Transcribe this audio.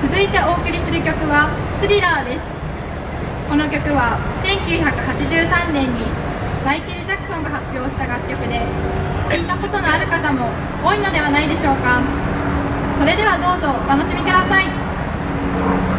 続いてお送りする曲は「スリラー」です。この曲は1983年にマイケル・ジャクソンが発表した楽曲で聴いたことのある方も多いのではないでしょうか。それではどうぞお楽しみください。